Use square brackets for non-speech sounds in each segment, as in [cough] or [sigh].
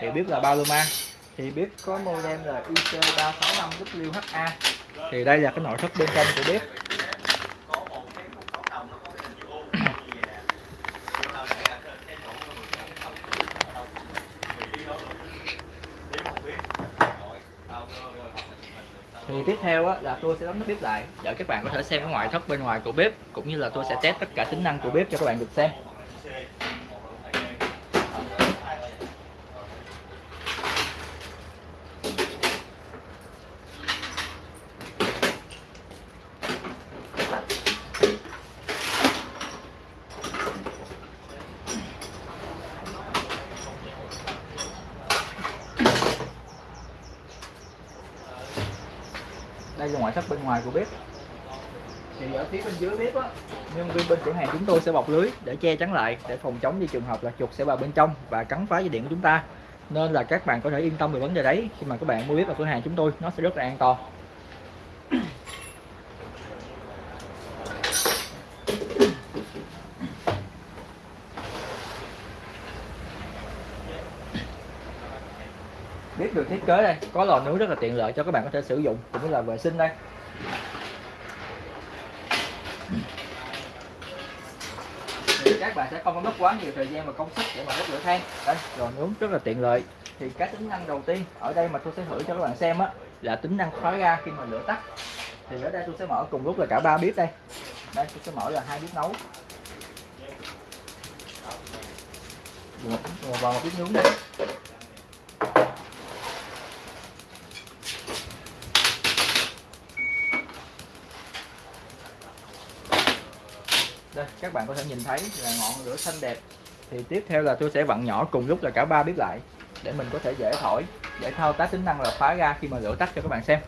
thì bếp là Paloma thì bếp có model là IC365WHA thì đây là cái nội thất bên trong của bếp. Thì tiếp theo á, là tôi sẽ đóng nắp bếp lại. Để các bạn có thể xem cái ngoại thất bên ngoài của bếp cũng như là tôi sẽ test tất cả tính năng của bếp cho các bạn được xem. Đây là ngoại thất bên ngoài của bếp. Thì ở phía bên dưới bếp á. Nhân viên bên cửa hàng chúng tôi sẽ bọc lưới để che chắn lại để phòng chống như trường hợp là chuột sẽ vào bên trong và cắn phá dây điện của chúng ta. Nên là các bạn có thể yên tâm về vấn đề đấy. Khi mà các bạn mua bếp ở cửa hàng chúng tôi nó sẽ rất là an toàn kế đây, có lò nướng rất là tiện lợi cho các bạn có thể sử dụng, cũng như là vệ sinh đây. Thì các bạn sẽ không có mất quá nhiều thời gian và công sức để mà đốt lửa than. Đây, lò nướng rất là tiện lợi. Thì cái tính năng đầu tiên ở đây mà tôi sẽ thử cho các bạn xem á, là tính năng khóa ga khi mà lửa tắt. Thì ở đây tôi sẽ mở cùng lúc là cả ba bếp đây. Đây, tôi sẽ mở là hai bếp nấu. Một vào một bếp nướng đây đây các bạn có thể nhìn thấy là ngọn lửa xanh đẹp. Thì tiếp theo là tôi sẽ vặn nhỏ cùng lúc là cả ba bếp lại để mình có thể dễ thổi dễ thao tác tính năng là khóa ra khi mà lửa tắt cho các bạn xem.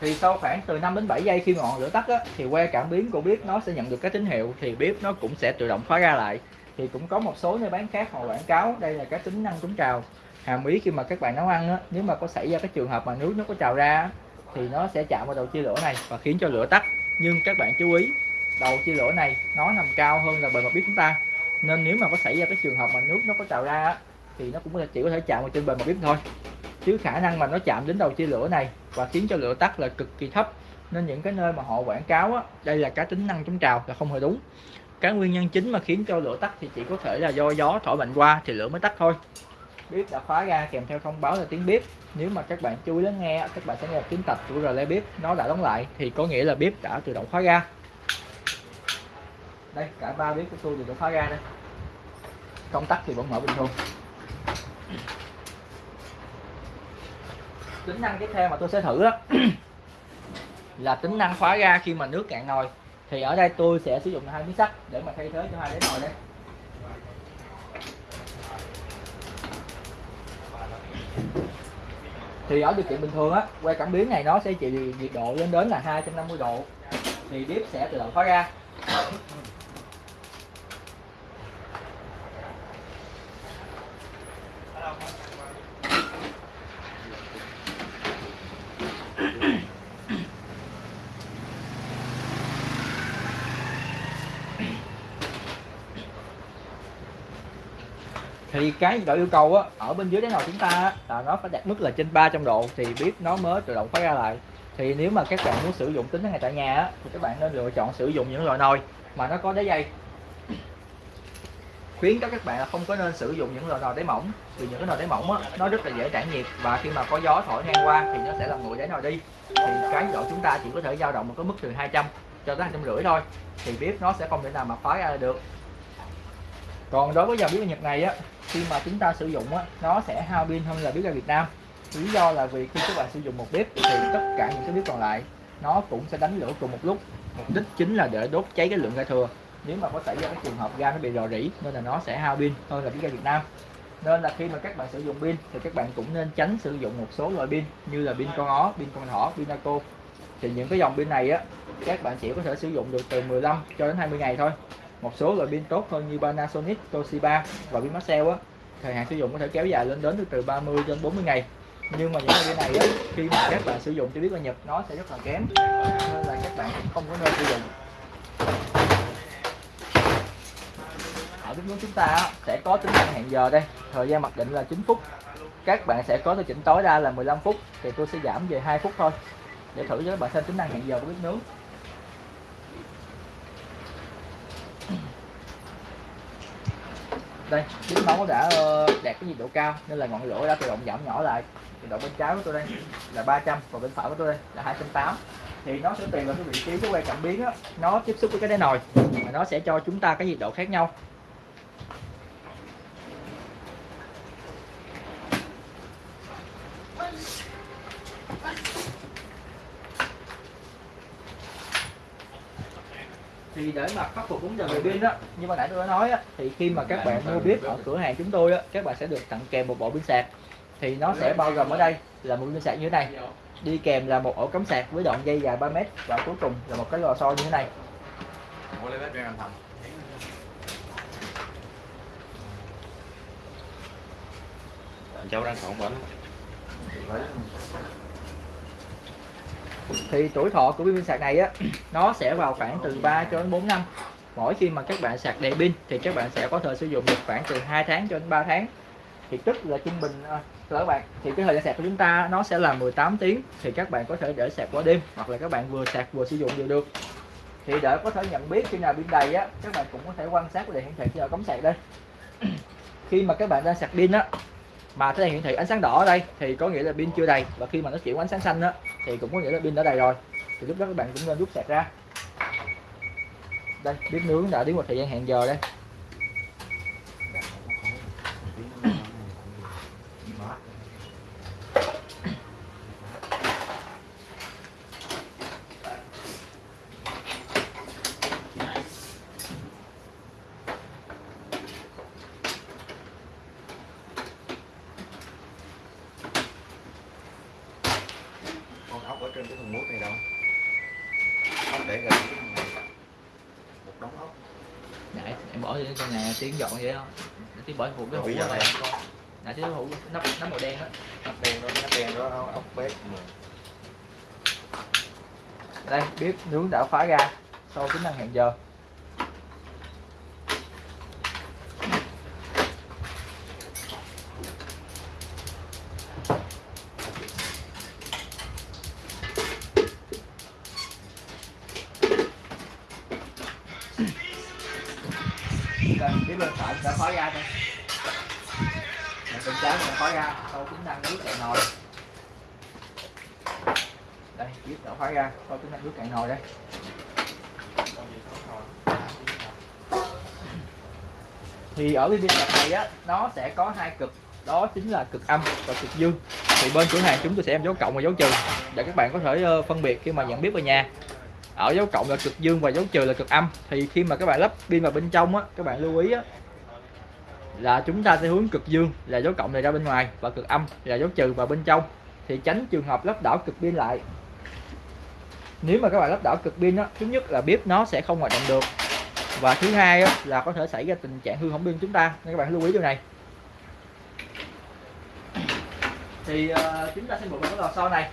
Thì sau khoảng từ 5 đến 7 giây khi ngọn lửa tắt á, thì que cảm biến của bếp nó sẽ nhận được cái tín hiệu thì bếp nó cũng sẽ tự động khóa ra lại. Thì cũng có một số nơi bán khác họ quảng cáo đây là cái tính năng chống trào hàm ý khi mà các bạn nấu ăn á, nếu mà có xảy ra cái trường hợp mà nước nó có trào ra á, thì nó sẽ chạm vào đầu chia lửa này và khiến cho lửa tắt. Nhưng các bạn chú ý đầu chia lửa này nó nằm cao hơn là bề mặt bếp chúng ta. Nên nếu mà có xảy ra cái trường hợp mà nước nó có trào ra á, thì nó cũng chỉ có thể chạm vào trên bề mặt bếp thôi. Chứ khả năng mà nó chạm đến đầu chia lửa này và khiến cho lửa tắt là cực kỳ thấp. Nên những cái nơi mà họ quảng cáo á, đây là cái tính năng chống trào là không hề đúng. Cái nguyên nhân chính mà khiến cho lửa tắt thì chỉ có thể là do gió thổi mạnh qua thì lửa mới tắt thôi bếp đã khóa ra, kèm theo thông báo là tiếng bếp nếu mà các bạn chú ý lắng nghe, các bạn sẽ nghe tiếng tạch của relay bếp nó đã đóng lại, thì có nghĩa là bếp đã tự động khóa ra. Đây, cả ba bếp của tôi đều đã khóa ra đây. Công tắc thì vẫn mở bình thường. Tính năng tiếp theo mà tôi sẽ thử đó [clears throat] là tính năng khóa ra khi mà nước cạn nồi. Thì ở đây tôi sẽ sử dụng hai miếng sắt để mà thay thế cho hai đáy nồi đây. Thì ở điều kiện bình thường á, que cảm biến này nó sẽ chịu nhiệt độ lên đến là 250 độ. Thì bếp sẽ tự động khóa ra. Thì cái nhiệt độ yêu cầu á ở bên dưới đáy nồi chúng ta á, là nó phải đạt mức là trên 300 độ thì bếp nó mới tự động khóa ra lại. Thì nếu mà các bạn muốn sử dụng tính năng này tại nhà á, thì các bạn nên lựa chọn sử dụng những loại nồi mà nó có đáy dày khuyến cáo các bạn là không có nên sử dụng những loại nồi đáy mỏng vì những cái nồi đáy mỏng á, nó rất là dễ tản nhiệt và khi mà có gió thổi ngang qua thì nó sẽ làm nguội đáy nồi đi. Thì cái độ chúng ta chỉ có thể dao động một cái mức từ 200 cho tới 250 thôi thì bếp nó sẽ không thể nào mà khóa ra được còn đối với dòng bếp ga Nhật này á khi mà chúng ta sử dụng á nó sẽ hao pin hơn là bếp ga Việt Nam. Lý do là vì khi các bạn sử dụng một bếp thì tất cả những cái bếp còn lại nó cũng sẽ đánh lửa cùng một lúc. Mục đích chính là để đốt cháy cái lượng ga thừa. Nếu mà có xảy ra cái trường hợp ga nó bị rò rỉ nên là nó sẽ hao pin hơn là bếp ga Việt Nam. Nên là khi mà các bạn sử dụng pin thì các bạn cũng nên tránh sử dụng một số loại pin như là pin con ó, pin con thỏ, pin naco thì những cái dòng pin này á các bạn chỉ có thể sử dụng được từ 15 cho đến 20 ngày thôi một số loại pin tốt hơn như Panasonic, Toshiba và pin Maxell á. Thời hạn sử dụng có thể kéo dài lên đến từ 30 đến 40 ngày. Nhưng mà những cái pin này á khi mà các bạn sử dụng cho biết là nhập nó sẽ rất là kém. Nên là các bạn không có nên sử dụng. Ở bếp nướng chúng ta á, sẽ có tính năng hẹn giờ đây. Thời gian mặc định là 9 phút. Các bạn sẽ có thể chỉnh tối đa là 15 phút. Thì tôi sẽ giảm về 2 phút thôi. Để thử cho các bạn xem tính năng hẹn giờ của bếp nướng. Đây chính máu đã ờ, đạt cái nhiệt độ cao, nên là ngọn lửa đã tự động giảm nhỏ lại. Nhiệt độ bên trái của tôi đây là 300 còn bên phải của tôi đây là 280 thì nó sẽ tùy vào cái vị trí của que cảm biến á. Nó tiếp xúc với cái đáy nồi, mà nó sẽ cho chúng ta cái nhiệt độ khác nhau. Thì để mà khắc phục vấn đề về pin á như ban nãy tôi đã nói á, thì khi mà các bạn mua bếp ở cửa hàng chúng tôi á, các bạn sẽ được tặng kèm một bộ pin sạc. Thì nó sẽ bao gồm ở đây là một pin sạc như thế này, đi kèm là một ổ cắm sạc với đoạn dây dài 3 mét và cuối cùng là một cái lò xo như thế này. Cháu đang khổng bệnh thì tuổi thọ của pin sạc này á, nó sẽ vào khoảng từ 3 cho đến 4 năm. Mỗi khi mà các bạn sạc đầy pin thì các bạn sẽ có thể sử dụng được khoảng từ 2 tháng cho đến 3 tháng. Thì tức là trung bình à, các bạn, thì cái thời gian sạc của chúng ta nó sẽ là 18 tiếng thì các bạn có thể để sạc qua đêm hoặc là các bạn vừa sạc vừa sử dụng đều được. Thì để có thể nhận biết khi nào pin đầy á, các bạn cũng có thể quan sát đèn hiển thị khi ở cắm sạc đây. [clears throat] Khi mà các bạn đang sạc pin á, mà cái đèn hiển thị ánh sáng đỏ ở đây thì có nghĩa là pin chưa đầy. Và khi mà nó chuyển ánh sáng xanh á thì cũng có nghĩa là pin đã đầy rồi. Thì lúc đó các bạn cũng nên rút sạc ra. Đây, bếp nướng đã đến một thời gian hẹn giờ đây con ốc ở trên cái thùng mút này đâu ốc để gần một đống ốc. Nãy em bỏ trong nhà tiếng dọn vậy đó. Để tiếng bỏ hụt cái hũ Bây giờ này. Nãy tiếng hũ nắp nắp màu đen á. Ốc đen đó ốc đen đó ốc bếp mà. Đây bếp nướng đã khóa ra sau tính năng hẹn giờ đây bếp phải đã khóa ra đây bên trái đã ra sau tính năng nước cạn nồi. Đây bếp đã khóa ra sau tính năng nước cạn nồi đây. Thì ở cái pin sạc này á, nó sẽ có hai cực, đó chính là cực âm và cực dương. Thì bên cửa hàng chúng tôi sẽ em dấu cộng và dấu trừ, để các bạn có thể ờ, phân biệt khi mà nhận biết về nhà ở dấu cộng là cực dương và dấu trừ là cực âm. Thì khi mà các bạn lắp pin vào bên trong á các bạn lưu ý á là chúng ta sẽ hướng cực dương là dấu cộng này ra bên ngoài và cực âm là dấu trừ vào bên trong. Thì tránh trường hợp lắp đảo cực pin lại. Nếu mà các bạn lắp đảo cực pin á thứ nhất là bếp nó sẽ không hoạt động được. Và thứ hai á, là có thể xảy ra tình trạng hư hỏng pin chúng ta. Nên các bạn lưu ý điều này. Thì uh, chúng ta sẽ buộc vào cái lò xo này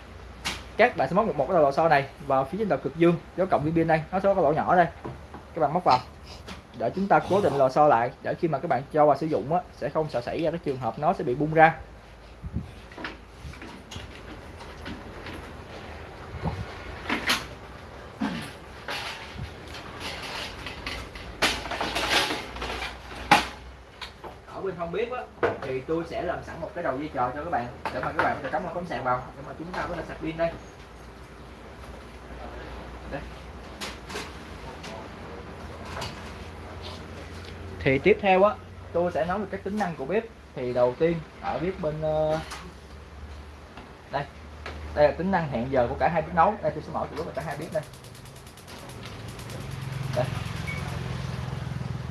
các bạn sẽ móc một một cái lò xo này vào phía trên đầu cực dương dấu cộng viên pin đây. Nó sẽ có cái lỗ nhỏ đây. Các bạn móc vào. Để chúng ta cố định lò xo lại để khi mà các bạn cho vào sử dụng á, sẽ không sợ xảy ra cái trường hợp nó sẽ bị bung ra ở bên không bếp á thì tôi sẽ làm sẵn một cái đầu dây trò cho các bạn. Để mà các bạn có thể cắm một cắm sạc vào. Để mà chúng ta có thể sạc pin đây. Đây. Thì tiếp theo á, tôi sẽ nói về các tính năng của bếp. Thì đầu tiên, ở bếp bên ờ, đây. Đây là tính năng hẹn giờ của cả hai bếp nấu. Đây, tôi sẽ mở từ và cả hai bếp đây.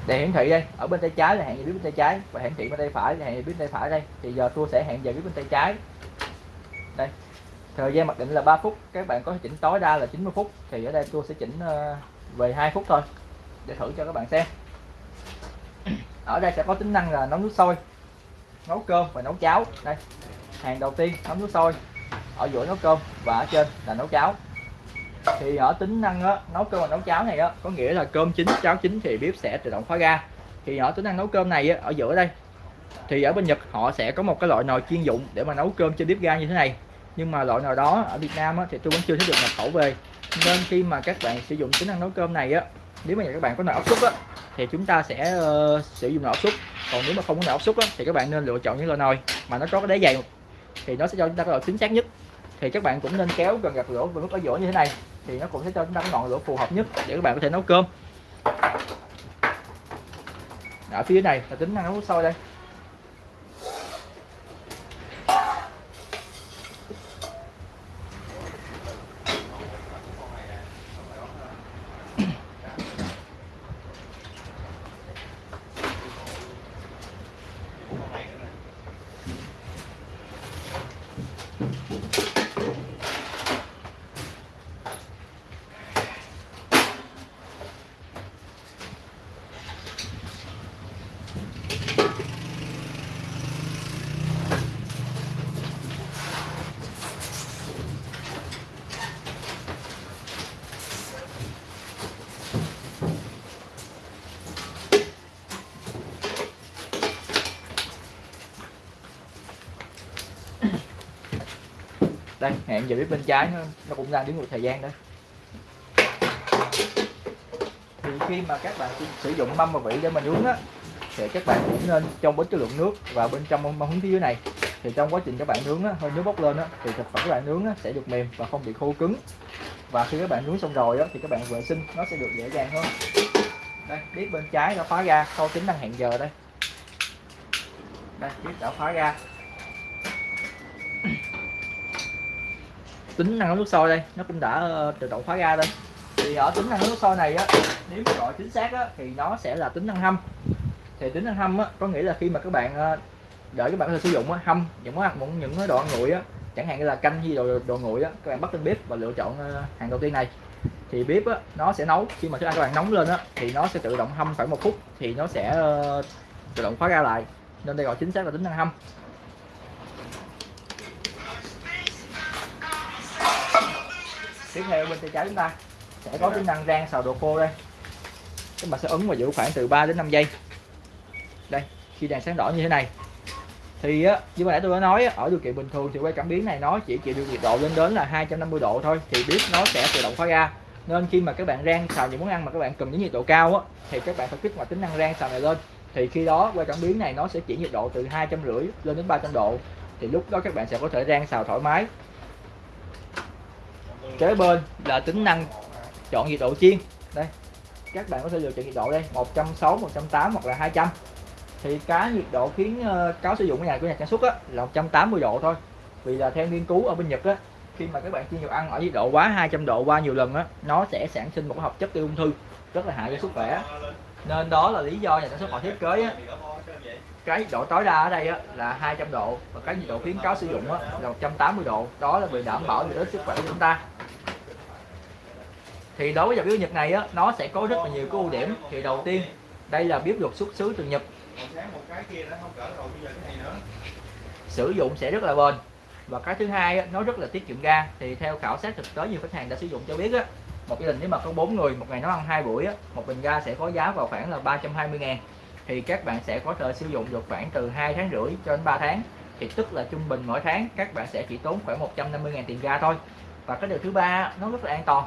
Đèn hiển thị đây, ở bên tay trái là hẹn giờ bên tay trái. Và hiển thị bên tay phải là hẹn giờ bên tay phải đây. Thì giờ tôi sẽ hẹn giờ bếp bên tay trái. Đây. Thời gian mặc định là 3 phút. Các bạn có thể chỉnh tối đa là 90 phút. Thì ở đây tôi sẽ chỉnh ờ, về 2 phút thôi. Để thử cho các bạn xem. [clears throat] Ở đây sẽ có tính năng là nấu nước sôi. Nấu cơm và nấu cháo. Đây. Hàng đầu tiên, nấu nước sôi. Ở giữa nấu cơm và ở trên là nấu cháo thì ở tính năng á, nấu cơm và nấu cháo này á có nghĩa là cơm chín cháo chín thì bếp sẽ tự động khóa ga. Thì ở tính năng nấu cơm này á, ở giữa đây. Thì ở bên Nhật họ sẽ có một cái loại nồi chuyên dụng để mà nấu cơm trên bếp ga như thế này. Nhưng mà loại nồi đó ở Việt Nam á, thì tôi vẫn chưa thấy được nhập khẩu về. Nên khi mà các bạn sử dụng tính năng nấu cơm này á nếu mà các bạn có nồi áp suất á thì chúng ta sẽ uh, sử dụng nồi áp suất. Còn nếu mà không có nồi áp suất á, thì các bạn nên lựa chọn những loại nồi mà nó có cái đáy dày. Thì nó sẽ cho chúng ta cái độ chính xác nhất thì các bạn cũng nên kéo gần gạt lửa và nút ở giữa như thế này. Thì nó cũng sẽ cho chúng ta cái ngọn lửa phù hợp nhất để các bạn có thể nấu cơm. Ở phía này, là tính năng nấu sôi đây. Đây hẹn giờ biết bên trái nó, nó cũng đang đứng một thời gian đó. Thì khi mà các bạn sử dụng mâm và vỉ để mình nướng á thì các bạn cũng nên trong bớt cái lượng nước và bên trong mâm hứng phía dưới này. Thì trong quá trình các bạn nướng á, hơi nước bốc lên á, thì thực phẩm các bạn nướng á, sẽ được mềm và không bị khô cứng. Và khi các bạn nướng xong rồi á, thì các bạn vệ sinh nó sẽ được dễ dàng hơn. Đây biết bên trái đã khóa ra sau tính năng hẹn giờ đây. Đây biết đã khóa ra. Tính năng nước sôi đây nó cũng đã ờ, tự động khóa ra đây thì ở tính năng nước sôi này á nếu mà gọi chính xác á, thì nó sẽ là tính năng hâm. Thì tính năng hâm á, có nghĩa là khi mà các bạn ờ, đợi các bạn có thể sử dụng á, hâm những món ăn những đồ ăn nguội á chẳng hạn như là canh hay đồ đồ nguội á các bạn bắt lên bếp và lựa chọn ờ, hàng đầu tiên này. Thì bếp á, nó sẽ nấu khi mà thức ăn các bạn nóng lên á thì nó sẽ tự động hâm khoảng một phút thì nó sẽ tự động khóa ra lại. Nên đây gọi chính xác là tính năng hâm. Tiếp theo bên tay trái chúng ta sẽ có tính năng rang xào đồ khô đây. Các bạn sẽ ấn và giữ khoảng từ 3 đến 5 giây. Đây, khi đèn sáng đỏ như thế này, thì á, như mà nãy tôi đã nói ở điều kiện bình thường thì quay cảm biến này nó chỉ chịu được nhiệt độ lên đến là 250 độ thôi, thì bếp nó sẽ tự động khóa ra. Nên khi mà các bạn rang xào những món ăn mà các bạn cần những nhiệt độ cao á, thì các bạn phải kích hoạt tính năng rang xào này lên. Thì khi đó, quay cảm biến này nó sẽ chỉ nhiệt độ từ hai trăm rưỡi lên đến 300 độ. Thì lúc đó các bạn sẽ có thể rang xào thoải mái kế bên là tính năng chọn nhiệt độ chiên. Đây các bạn có thể lựa chọn nhiệt độ đây 160 180 hoặc là 200 thì cái nhiệt độ khiến ờ, cáo sử dụng của nhà của nhà sản xuất á, là 180 độ thôi. Vì là theo nghiên cứu ở bên Nhật á khi mà các bạn chiên dầu ăn ở nhiệt độ quá 200 độ qua nhiều lần á nó sẽ sản sinh một hợp chất gây ung thư rất là hại cho sức khỏe. Nên đó là lý do nhà sản xuất họ thiết kế á, cái nhiệt độ tối đa ở đây á, là 200 độ và cái nhiệt độ khuyến cáo sử dụng á, là 180 độ. Đó là vì đảm bảo được sức khỏe của chúng ta thì đối với dòng bếp Nhật này á, nó sẽ có rất là nhiều cái ưu điểm. Thì đầu tiên đây là bếp được xuất xứ từ Nhật. Sử dụng sẽ rất là bền. Và cái thứ hai á, nó rất là tiết kiệm ga. Thì theo khảo sát thực tế nhiều khách hàng đã sử dụng cho biết á, một gia đình nếu mà có 4 người một ngày nấu ăn hai buổi á, một bình ga sẽ có giá vào khoảng là 320 ngàn. Thì các bạn sẽ có thể sử dụng được khoảng từ 2 tháng rưỡi cho đến 3 tháng. Thì tức là trung bình mỗi tháng các bạn sẽ chỉ tốn khoảng 150 ngàn tiền ga thôi. Và cái điều thứ ba nó rất là an toàn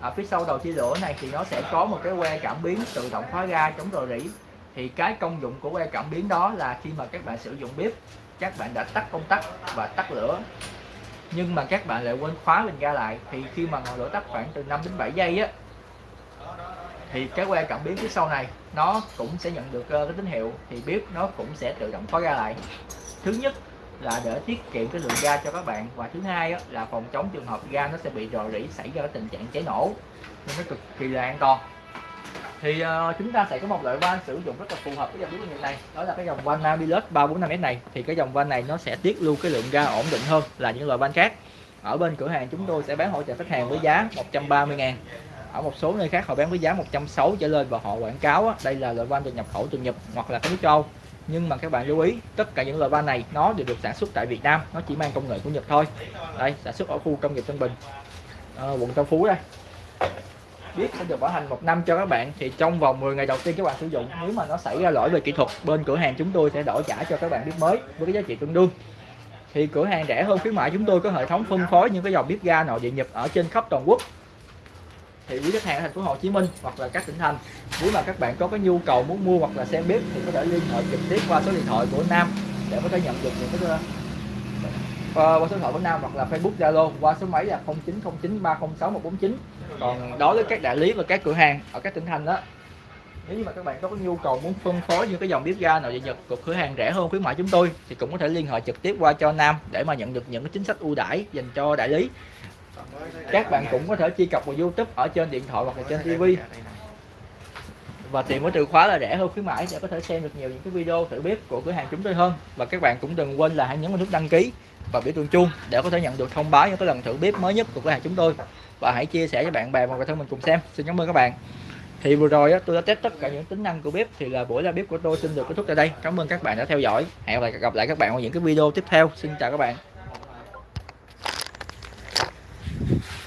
ở phía sau đầu chia lửa này thì nó sẽ có một cái que cảm biến tự động khóa ga chống rò rỉ. Thì cái công dụng của que cảm biến đó là khi mà các bạn sử dụng bếp, các bạn đã tắt công tắc và tắt lửa. Nhưng mà các bạn lại quên khóa bình ga lại, thì khi mà ngọn lửa tắt khoảng từ 5 đến 7 giây á, thì cái que cảm biến phía sau này, nó cũng sẽ nhận được ờ, cái tín hiệu, thì bếp nó cũng sẽ tự động khóa ga lại. Thứ nhất là để tiết kiệm cái lượng ga cho các bạn. Và thứ hai á, là phòng chống trường hợp ga nó sẽ bị rò rỉ xảy ra cái tình trạng cháy nổ. Nên nó cực kỳ là an toàn. Thì uh, chúng ta sẽ có một loại van sử dụng rất là phù hợp với dòng bếp này. Đó là cái dòng van Nabilus 345S này. Thì cái dòng van này nó sẽ tiết lưu cái lượng ga ổn định hơn là những loại van khác. Ở bên cửa hàng chúng tôi sẽ bán hỗ trợ khách hàng với giá 130 ngàn. Ở một số nơi khác họ bán với giá 160 trở lên và họ quảng cáo á, đây là loại van được nhập khẩu từ Nhật hoặc là cái nước châu nhưng mà các bạn lưu ý tất cả những loại van này nó đều được sản xuất tại Việt Nam nó chỉ mang công nghệ của Nhật thôi. Đây sản xuất ở khu công nghiệp Tân Bình à, quận Tân Phú đây. Biết sẽ được bảo hành một năm cho các bạn thì trong vòng 10 ngày đầu tiên các bạn sử dụng nếu mà nó xảy ra lỗi về kỹ thuật bên cửa hàng chúng tôi sẽ đổi trả cho các bạn bếp mới với cái giá trị tương đương. Thì cửa hàng rẻ hơn khuyến mại chúng tôi có hệ thống phân phối những cái dòng bếp ga nội địa nhập ở trên khắp toàn quốc thì quý khách hàng ở thành phố Hồ Chí Minh hoặc là các tỉnh thành nếu mà các bạn có cái nhu cầu muốn mua hoặc là xem bếp thì có thể liên hệ trực tiếp qua số điện thoại của Nam để có thể nhận được những cái uh, qua số điện thoại của Nam hoặc là Facebook Zalo qua số máy là 0909306149 còn đối với các đại lý và các cửa hàng ở các tỉnh thành đó nếu như mà các bạn có cái nhu cầu muốn phân phối những cái dòng bếp ga nào về Nhật của cửa hàng rẻ hơn khuyến mại chúng tôi thì cũng có thể liên hệ trực tiếp qua cho Nam để mà nhận được những cái chính sách ưu đãi dành cho đại lý các bạn cũng có thể truy cập vào YouTube ở trên điện thoại hoặc là trên TV và tìm cái từ khóa là rẻ hơn khuyến mãi để có thể xem được nhiều những cái video thử bếp của cửa hàng chúng tôi hơn. Và các bạn cũng đừng quên là hãy nhấn vào nút đăng ký và biểu tượng chuông để có thể nhận được thông báo những cái lần thử bếp mới nhất của cửa hàng chúng tôi. Và hãy chia sẻ cho bạn bè và người thân mình cùng xem. Xin cảm ơn các bạn. Thì vừa rồi tôi đã test tất cả những tính năng của bếp thì là buổi ra bếp của tôi xin được kết thúc tại đây. Cảm ơn các bạn đã theo dõi. Hẹn gặp lại các bạn ở những cái video tiếp theo. Xin chào các bạn.